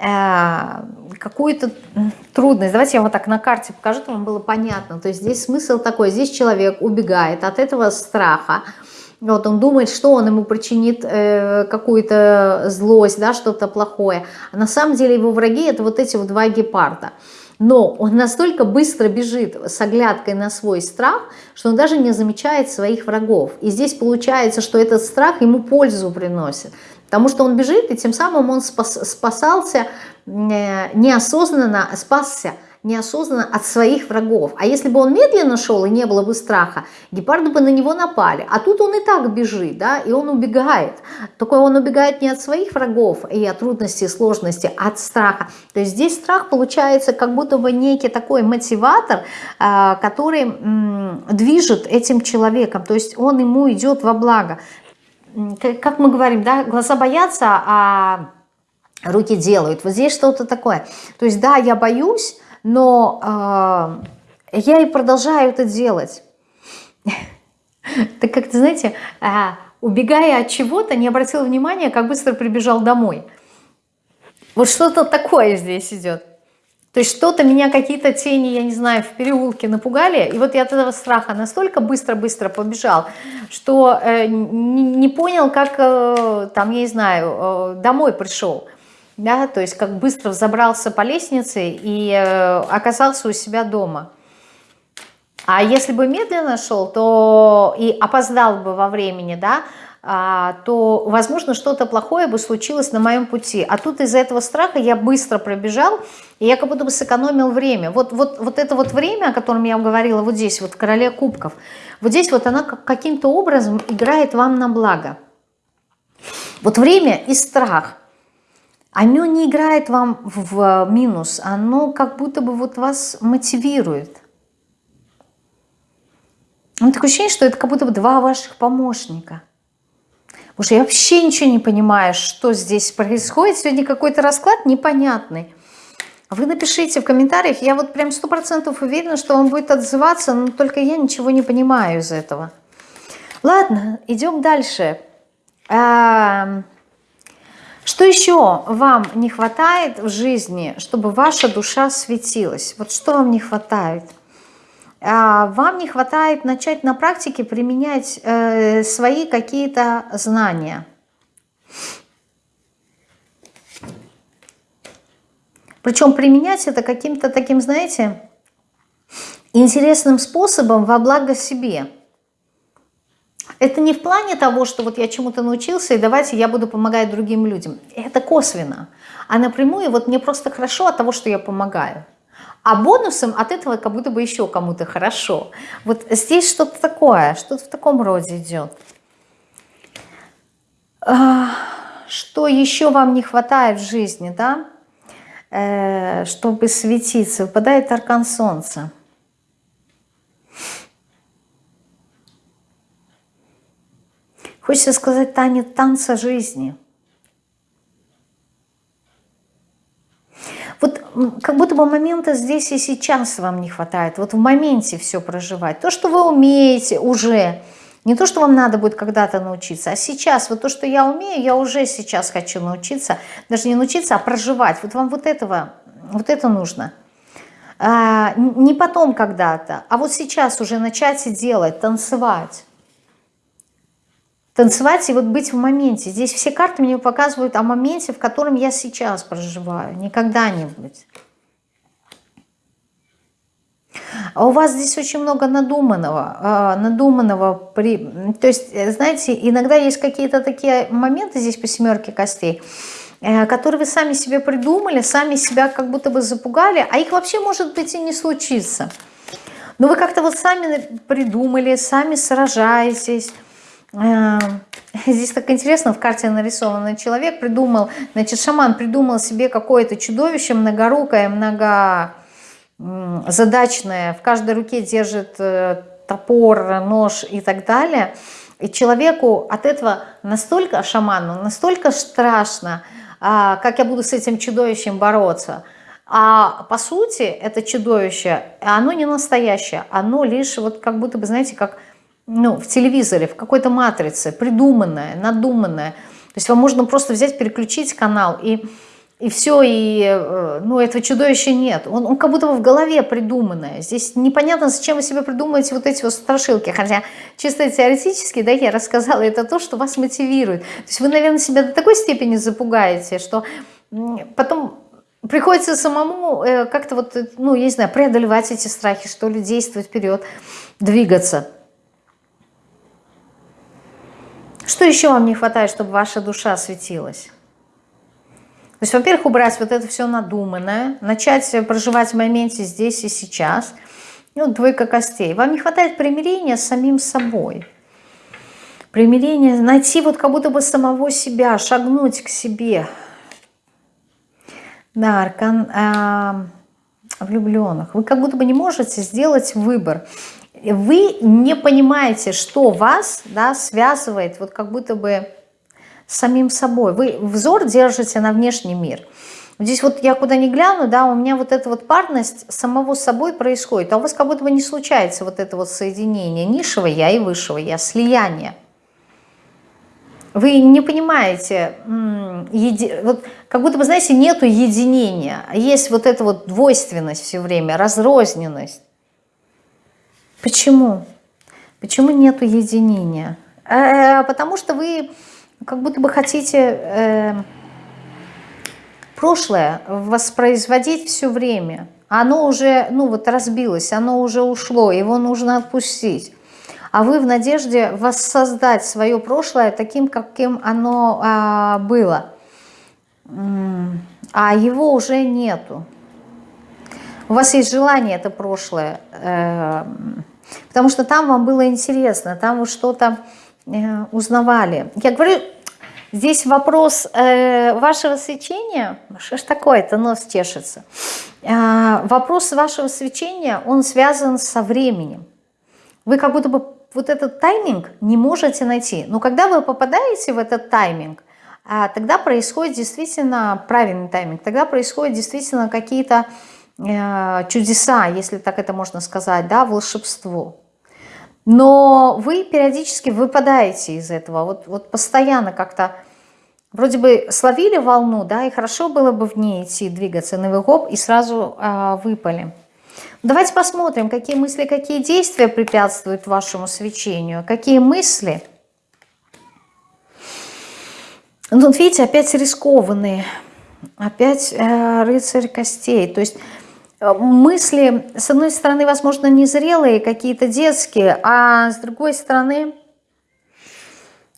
Э, какую-то трудность. Давайте я вот так на карте покажу, чтобы вам было понятно. То есть здесь смысл такой, здесь человек убегает от этого страха, вот он думает, что он ему причинит э, какую-то злость, да, что-то плохое. А на самом деле его враги это вот эти вот два гепарда. Но он настолько быстро бежит с оглядкой на свой страх, что он даже не замечает своих врагов. И здесь получается, что этот страх ему пользу приносит. Потому что он бежит, и тем самым он спас, спасался э, неосознанно, спасся неосознанно от своих врагов. А если бы он медленно шел и не было бы страха, гепарды бы на него напали. А тут он и так бежит, да, и он убегает. Только он убегает не от своих врагов и от трудностей, сложностей, а от страха. То есть здесь страх получается как будто бы некий такой мотиватор, э, который движет этим человеком. То есть он ему идет во благо как мы говорим, да, глаза боятся, а руки делают. Вот здесь что-то такое. То есть, да, я боюсь, но э, я и продолжаю это делать. Так как-то, знаете, а, убегая от чего-то, не обратил внимания, как быстро прибежал домой. Вот что-то такое здесь идет. То есть что-то меня, какие-то тени, я не знаю, в переулке напугали, и вот я от этого страха настолько быстро-быстро побежал, что э, не, не понял, как, э, там, я не знаю, э, домой пришел. Да, то есть как быстро взобрался по лестнице и э, оказался у себя дома. А если бы медленно шел, то и опоздал бы во времени, да, а, то, возможно, что-то плохое бы случилось на моем пути. А тут из-за этого страха я быстро пробежал, и я как будто бы сэкономил время. Вот, вот, вот это вот время, о котором я вам говорила, вот здесь, вот в короле кубков, вот здесь вот она каким-то образом играет вам на благо. Вот время и страх, оно не играет вам в минус, оно как будто бы вот вас мотивирует. Ну, такое ощущение, что это как будто бы два ваших помощника. Потому что я вообще ничего не понимаю, что здесь происходит. Сегодня какой-то расклад непонятный. Вы напишите в комментариях, я вот прям сто процентов уверена, что он будет отзываться, но только я ничего не понимаю из этого. Ладно, идем дальше. А, что еще вам не хватает в жизни, чтобы ваша душа светилась? Вот что вам не хватает? А, вам не хватает начать на практике применять э, свои какие-то знания. Причем применять это каким-то таким, знаете, интересным способом во благо себе. Это не в плане того, что вот я чему-то научился, и давайте я буду помогать другим людям. Это косвенно. А напрямую вот мне просто хорошо от того, что я помогаю. А бонусом от этого как будто бы еще кому-то хорошо. Вот здесь что-то такое, что-то в таком роде идет. А, что еще вам не хватает в жизни, да? Э, чтобы светиться, выпадает аркан солнца. Хочется сказать танец танца жизни – как будто бы момента здесь и сейчас вам не хватает. Вот в моменте все проживать. То, что вы умеете уже, не то, что вам надо будет когда-то научиться, а сейчас, вот то, что я умею, я уже сейчас хочу научиться, даже не научиться, а проживать. Вот вам вот этого, вот это нужно. А, не потом когда-то, а вот сейчас уже начать и делать, танцевать. Танцевать и вот быть в моменте. Здесь все карты мне показывают о моменте, в котором я сейчас проживаю, не когда-нибудь. А у вас здесь очень много надуманного, а, надуманного, при, то есть, э, знаете, иногда есть какие-то такие моменты здесь по семерке костей, э, которые вы сами себе придумали, сами себя как будто бы запугали, а их вообще может быть и не случится. Но вы как-то вот сами придумали, сами сражаетесь. Э, здесь так интересно, в карте нарисованный человек придумал, значит, шаман придумал себе какое-то чудовище многорукое, много задачная, в каждой руке держит э, топор, нож и так далее. И человеку от этого настолько, шаману, настолько страшно, а, как я буду с этим чудовищем бороться. А по сути это чудовище, оно не настоящее, оно лишь вот как будто бы, знаете, как ну, в телевизоре, в какой-то матрице, придуманное, надуманное. То есть вам можно просто взять, переключить канал и и все, и э, ну, этого чудовища нет. Он, он как будто бы в голове придуманное. Здесь непонятно, зачем вы себе придумываете вот эти вот страшилки. Хотя чисто теоретически, да, я рассказала, это то, что вас мотивирует. То есть вы, наверное, себя до такой степени запугаете, что потом приходится самому э, как-то вот, ну, я не знаю, преодолевать эти страхи, что ли, действовать вперед, двигаться. Что еще вам не хватает, чтобы ваша душа светилась? То есть, во-первых, убрать вот это все надуманное, начать проживать в моменте здесь и сейчас. Вот двойка костей. Вам не хватает примирения с самим собой. Примирение, найти вот как будто бы самого себя, шагнуть к себе. Да, аркан э, влюбленных. Вы как будто бы не можете сделать выбор. Вы не понимаете, что вас да, связывает, вот как будто бы самим собой. Вы взор держите на внешний мир. Здесь вот я куда ни гляну, да, у меня вот эта вот парность самого собой происходит. А у вас как будто бы не случается вот это вот соединение низшего я и высшего я, слияние. Вы не понимаете, еди... вот как будто бы, знаете, нету единения, есть вот эта вот двойственность все время, разрозненность. Почему? Почему нету единения? Э -э, потому что вы как будто бы хотите э, прошлое воспроизводить все время. Оно уже, ну вот разбилось, оно уже ушло, его нужно отпустить. А вы в надежде воссоздать свое прошлое таким, каким оно а, было. А его уже нету. У вас есть желание это прошлое, э, потому что там вам было интересно, там вы что-то э, узнавали. Я говорю, Здесь вопрос э, вашего свечения, что ж такое-то, нос чешется. Э, вопрос вашего свечения, он связан со временем. Вы как будто бы вот этот тайминг не можете найти. Но когда вы попадаете в этот тайминг, э, тогда происходит действительно правильный тайминг, тогда происходят действительно какие-то чудеса, если так это можно сказать, да, волшебство. Но вы периодически выпадаете из этого, вот, вот постоянно как-то вроде бы словили волну, да, и хорошо было бы в ней идти, двигаться на выгоп, и сразу а, выпали. Давайте посмотрим, какие мысли, какие действия препятствуют вашему свечению, какие мысли. Ну, видите, опять рискованные, опять э, рыцарь костей, то есть Э, мысли, с одной стороны, возможно, незрелые, какие-то детские, а с другой стороны,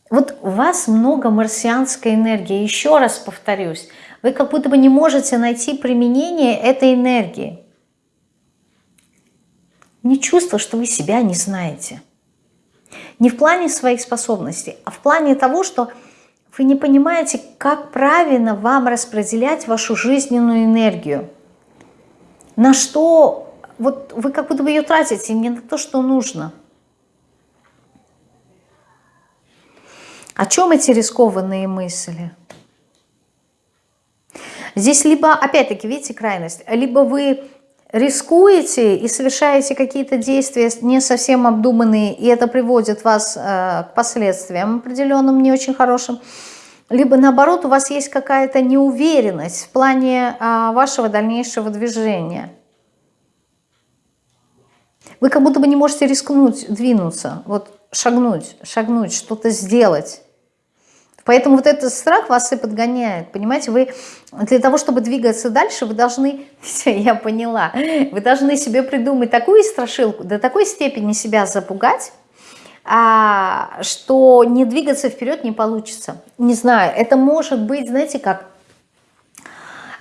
вот у вас много марсианской энергии. Еще раз повторюсь, вы как будто бы не можете найти применение этой энергии. Не чувство, что вы себя не знаете. Не в плане своих способностей, а в плане того, что вы не понимаете, как правильно вам распределять вашу жизненную энергию на что вот вы как будто бы ее тратите не на то, что нужно. О чем эти рискованные мысли? Здесь либо, опять-таки, видите, крайность, либо вы рискуете и совершаете какие-то действия не совсем обдуманные, и это приводит вас э, к последствиям определенным, не очень хорошим, либо наоборот у вас есть какая-то неуверенность в плане э, вашего дальнейшего движения. Вы как будто бы не можете рискнуть, двинуться, вот шагнуть, шагнуть, что-то сделать. Поэтому вот этот страх вас и подгоняет. Понимаете, вы для того, чтобы двигаться дальше, вы должны, я поняла, вы должны себе придумать такую страшилку, до такой степени себя запугать, а, что не двигаться вперед не получится. Не знаю, это может быть, знаете как,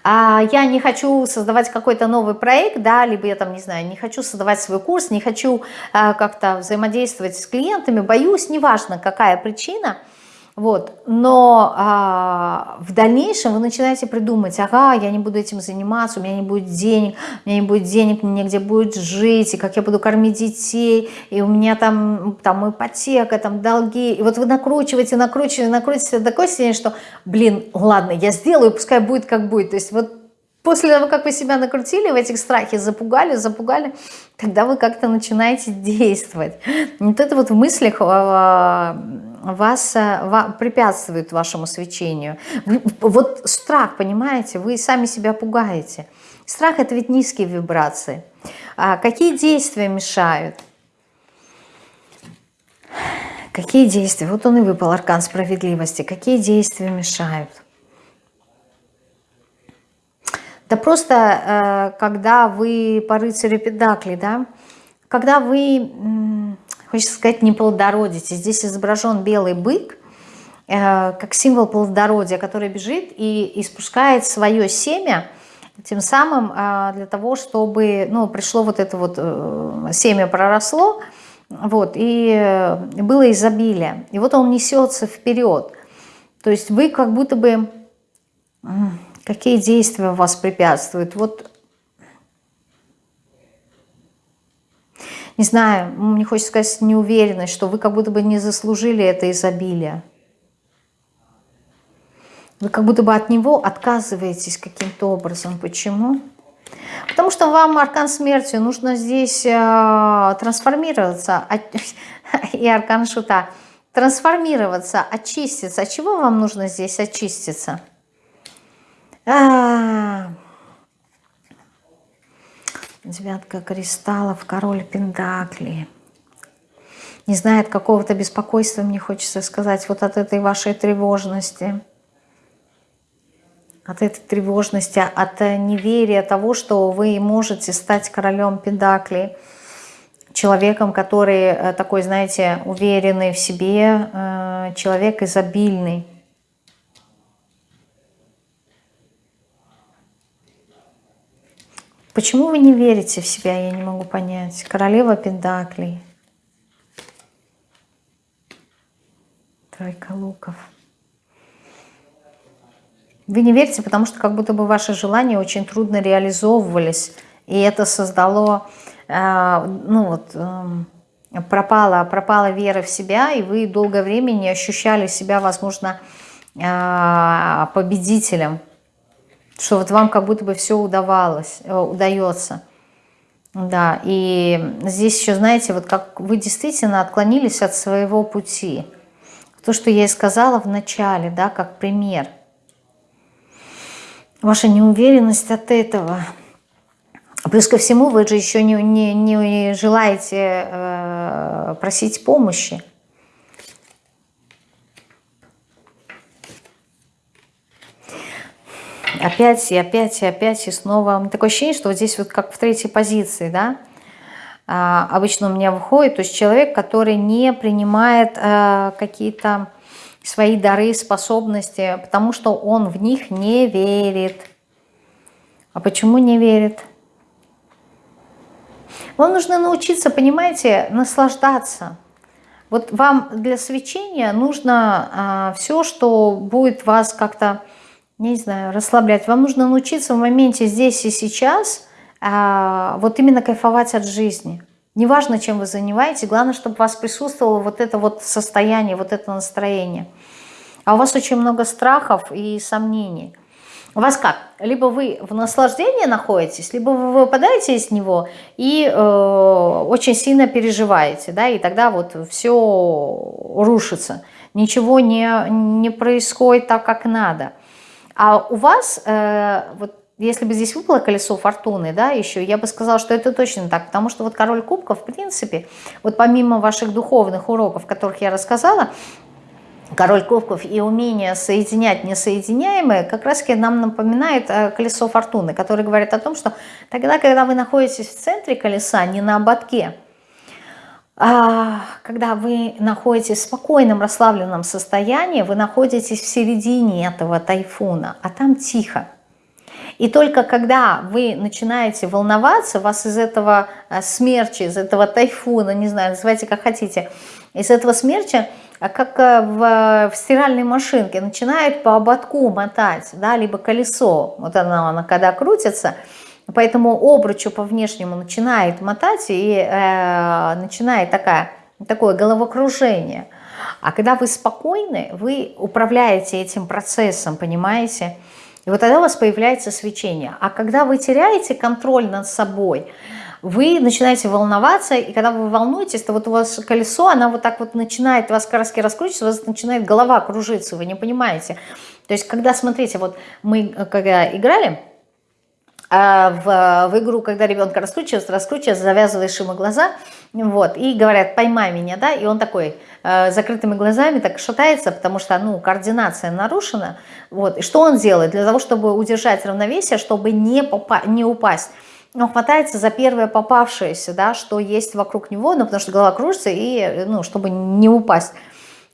а я не хочу создавать какой-то новый проект, да, либо я там, не знаю, не хочу создавать свой курс, не хочу а, как-то взаимодействовать с клиентами, боюсь, неважно какая причина – вот. Но а, в дальнейшем вы начинаете придумать, ага, я не буду этим заниматься, у меня не будет денег, у меня не будет денег, мне негде будет жить, и как я буду кормить детей, и у меня там, там ипотека, там долги. И вот вы накручиваете, накручиваете, накручиваете до такой степени, что, блин, ладно, я сделаю, пускай будет как будет. То есть вот После того, как вы себя накрутили в этих страхе, запугали, запугали, тогда вы как-то начинаете действовать. Вот это вот в мыслях а, вас э, препятствует вашему свечению. Вот страх, понимаете, вы сами себя пугаете. Страх – это ведь низкие вибрации. А какие действия мешают? Какие действия? Вот он и выпал, аркан справедливости. Какие действия мешают? Да просто, э, когда вы по рыцарю Педакли, да, когда вы хочется сказать, не плодородите. Здесь изображен белый бык, э, как символ плодородия, который бежит и испускает свое семя, тем самым э, для того, чтобы ну, пришло вот это вот э, семя проросло, вот, и было изобилие. И вот он несется вперед. То есть вы как будто бы... Какие действия вас препятствуют? Вот не знаю, мне хочется сказать неуверенность, что вы как будто бы не заслужили это изобилие. Вы как будто бы от него отказываетесь каким-то образом. Почему? Потому что вам, аркан смерти, нужно здесь э, трансформироваться. И аркан шута. Трансформироваться, очиститься. От чего вам нужно здесь очиститься? А -а -а. Девятка кристаллов, король пентаклей. Не знает какого-то беспокойства, мне хочется сказать, вот от этой вашей тревожности. От этой тревожности, от неверия того, что вы можете стать королем пентаклей. Человеком, который э, такой, знаете, уверенный в себе, э, человек изобильный. Почему вы не верите в себя, я не могу понять. Королева Пендаклей. Тройка луков. Вы не верите, потому что как будто бы ваши желания очень трудно реализовывались. И это создало, э, ну вот, э, пропала, пропала вера в себя, и вы долгое время не ощущали себя, возможно, э, победителем что вот вам как будто бы все удавалось, э, удается. Да, и здесь еще, знаете, вот как вы действительно отклонились от своего пути. То, что я и сказала в начале, да, как пример. Ваша неуверенность от этого. Плюс ко всему, вы же еще не, не, не желаете э, просить помощи. Опять и опять и опять и снова. Такое ощущение, что вот здесь вот как в третьей позиции, да, а, обычно у меня выходит, то есть человек, который не принимает а, какие-то свои дары, способности, потому что он в них не верит. А почему не верит? Вам нужно научиться, понимаете, наслаждаться. Вот вам для свечения нужно а, все, что будет вас как-то не знаю, расслаблять. Вам нужно научиться в моменте здесь и сейчас а, вот именно кайфовать от жизни. Неважно, чем вы занимаетесь, главное, чтобы у вас присутствовало вот это вот состояние, вот это настроение. А у вас очень много страхов и сомнений. У вас как? Либо вы в наслаждении находитесь, либо вы выпадаете из него и э, очень сильно переживаете, да, и тогда вот все рушится, ничего не, не происходит так, как надо. А у вас, э, вот если бы здесь выпало колесо фортуны, да, еще, я бы сказала, что это точно так, потому что вот король кубков, в принципе, вот помимо ваших духовных уроков, которых я рассказала, король кубков и умение соединять несоединяемое как раз таки нам напоминает э, колесо фортуны, которое говорит о том, что тогда, когда вы находитесь в центре колеса, не на ободке, когда вы находитесь в спокойном, расслабленном состоянии, вы находитесь в середине этого тайфуна, а там тихо. И только когда вы начинаете волноваться, вас из этого э, смерча, из этого тайфуна, не знаю, называйте как хотите, из этого смерча а как э, в, в стиральной машинке, начинает по ободку мотать, да, либо колесо, вот она, она когда крутится, поэтому обручу по внешнему начинает мотать и э, начинает такая, такое головокружение. А когда вы спокойны, вы управляете этим процессом, понимаете? И вот тогда у вас появляется свечение. А когда вы теряете контроль над собой, вы начинаете волноваться, и когда вы волнуетесь, то вот у вас колесо, она вот так вот начинает, у вас краски раскручиваться, у вас начинает голова кружиться, вы не понимаете. То есть, когда, смотрите, вот мы э, когда играли, в, в игру, когда ребенка раскручивается, раскручивается, завязываешь ему глаза, вот, и говорят, поймай меня, да, и он такой, э, закрытыми глазами так шатается, потому что, ну, координация нарушена, вот, и что он делает? Для того, чтобы удержать равновесие, чтобы не, попа не упасть, он хватается за первое попавшееся, да, что есть вокруг него, ну, потому что голова кружится, и, ну, чтобы не упасть.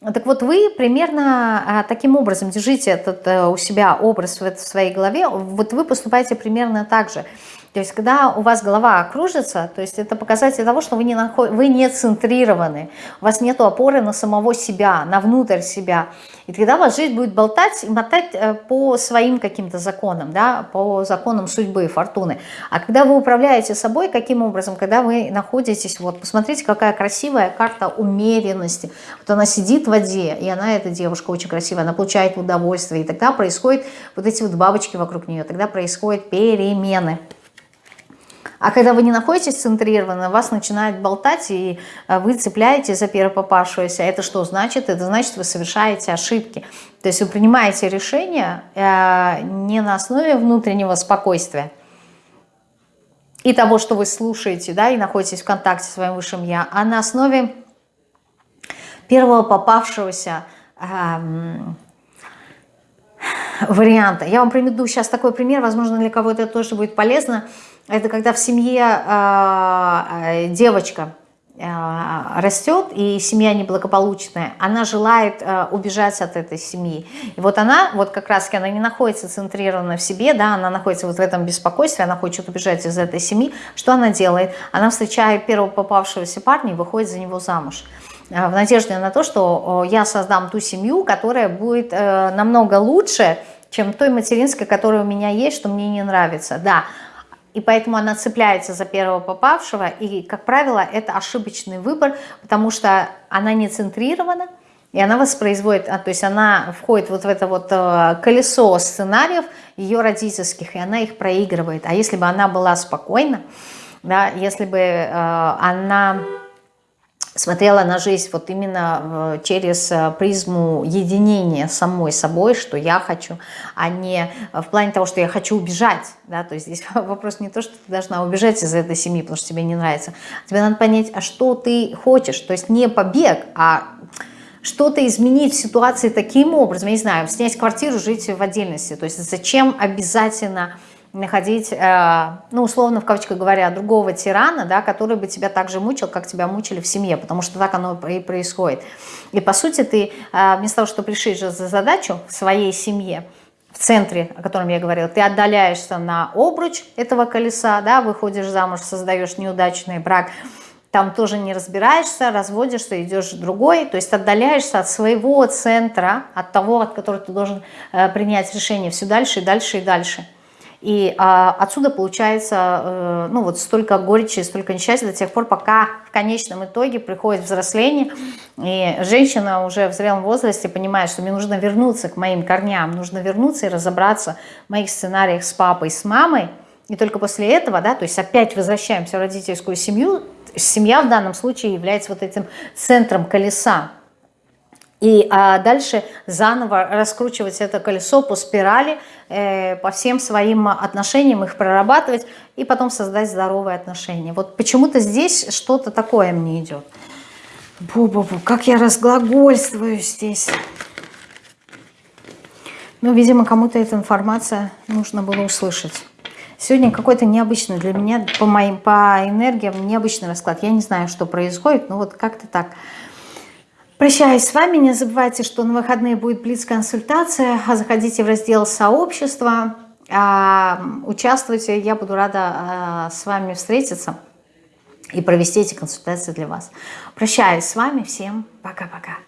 Так вот, вы примерно а, таким образом держите этот э, у себя образ в своей голове, вот вы поступаете примерно так же. То есть, когда у вас голова кружится, то есть это показатель того, что вы не, наход... вы не центрированы, у вас нет опоры на самого себя, на внутрь себя. И тогда ваша жизнь будет болтать и мотать э, по своим каким-то законам, да, по законам судьбы, фортуны. А когда вы управляете собой, каким образом? Когда вы находитесь, вот, посмотрите, какая красивая карта умеренности. Вот она сидит в воде, и она, эта девушка очень красивая, она получает удовольствие, и тогда происходят вот эти вот бабочки вокруг нее, тогда происходят перемены. А когда вы не находитесь центрированно, вас начинает болтать, и э, вы цепляете за первопопавшегося. Это что значит? Это значит, вы совершаете ошибки. То есть вы принимаете решение э, не на основе внутреннего спокойствия и того, что вы слушаете, да, и находитесь в контакте с своим высшим Я, а на основе первого попавшегося эм, варианта. Я вам приведу сейчас такой пример, возможно, для кого-то это тоже будет полезно. Это когда в семье э, девочка э, растет, и семья неблагополучная, она желает э, убежать от этой семьи. И вот она, вот как раз она не находится центрированно в себе, да, она находится вот в этом беспокойстве, она хочет убежать из этой семьи. Что она делает? Она встречает первого попавшегося парня и выходит за него замуж в надежде на то, что я создам ту семью, которая будет намного лучше, чем той материнской, которая у меня есть, что мне не нравится. Да, и поэтому она цепляется за первого попавшего, и, как правило, это ошибочный выбор, потому что она не центрирована, и она воспроизводит, а, то есть она входит вот в это вот э, колесо сценариев ее родительских, и она их проигрывает. А если бы она была спокойна, да, если бы э, она смотрела на жизнь вот именно э, через э, призму единения самой собой, что я хочу, а не в плане того, что я хочу убежать. Да? То есть здесь вопрос не то, что ты должна убежать из этой семьи, потому что тебе не нравится. Тебе надо понять, а что ты хочешь. То есть не побег, а что-то изменить в ситуации таким образом, я не знаю, снять квартиру, жить в отдельности. То есть зачем обязательно находить, э, ну, условно, в кавычках говоря, другого тирана, да, который бы тебя так же мучил, как тебя мучили в семье, потому что так оно и происходит. И, по сути, ты э, вместо того, чтобы решить же за задачу в своей семье, в центре, о котором я говорила, ты отдаляешься на обруч этого колеса, да, выходишь замуж, создаешь неудачный брак, там тоже не разбираешься, разводишься, идешь другой, то есть отдаляешься от своего центра, от того, от которого ты должен э, принять решение все дальше и дальше и дальше. И а, отсюда получается, э, ну вот столько горечи, столько несчастья до тех пор, пока в конечном итоге приходит взросление, и женщина уже в зрелом возрасте понимает, что мне нужно вернуться к моим корням, нужно вернуться и разобраться в моих сценариях с папой, с мамой, и только после этого, да, то есть опять возвращаемся в родительскую семью, семья в данном случае является вот этим центром колеса, и а дальше заново раскручивать это колесо по спирали, э, по всем своим отношениям, их прорабатывать и потом создать здоровые отношения. Вот почему-то здесь что-то такое мне идет. Бу-бу-бу, как я разглагольствую здесь. Ну, видимо, кому-то эта информация нужно было услышать. Сегодня какой-то необычный для меня, по моим, по энергиям, необычный расклад. Я не знаю, что происходит, но вот как-то так. Прощаюсь с вами. Не забывайте, что на выходные будет блиц-консультация. Заходите в раздел «Сообщество». А, участвуйте. Я буду рада а, с вами встретиться и провести эти консультации для вас. Прощаюсь с вами. Всем пока-пока.